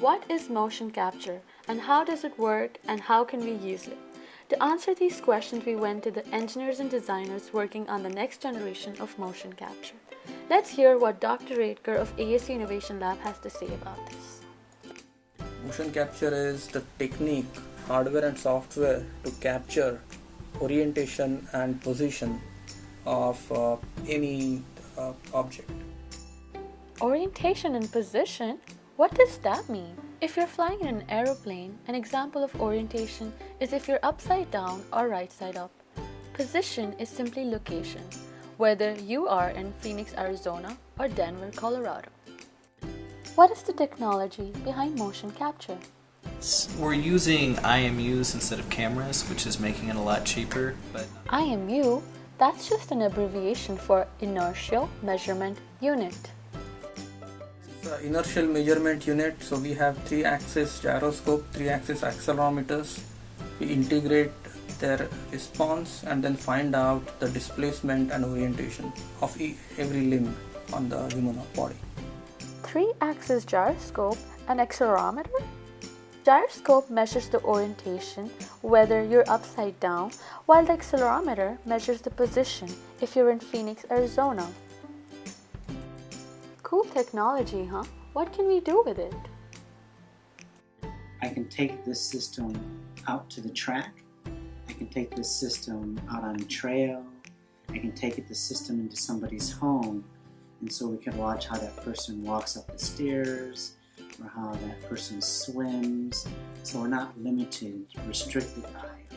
What is motion capture and how does it work and how can we use it? To answer these questions, we went to the engineers and designers working on the next generation of motion capture. Let's hear what Dr. Radker of ASU Innovation Lab has to say about this. Motion capture is the technique, hardware and software to capture orientation and position of uh, any uh, object. Orientation and position? What does that mean? If you're flying in an aeroplane, an example of orientation is if you're upside down or right side up. Position is simply location, whether you are in Phoenix, Arizona or Denver, Colorado. What is the technology behind motion capture? We're using IMUs instead of cameras, which is making it a lot cheaper. But IMU, that's just an abbreviation for Inertial Measurement Unit. The inertial measurement unit, so we have three axis gyroscope, three axis accelerometers. We integrate their response and then find out the displacement and orientation of every limb on the human body. Three-axis gyroscope and accelerometer? Gyroscope measures the orientation, whether you're upside down, while the accelerometer measures the position if you're in Phoenix, Arizona. Cool technology, huh? What can we do with it? I can take this system out to the track. I can take this system out on a trail. I can take it, the system into somebody's home. And so we can watch how that person walks up the stairs or how that person swims. So we're not limited, restricted by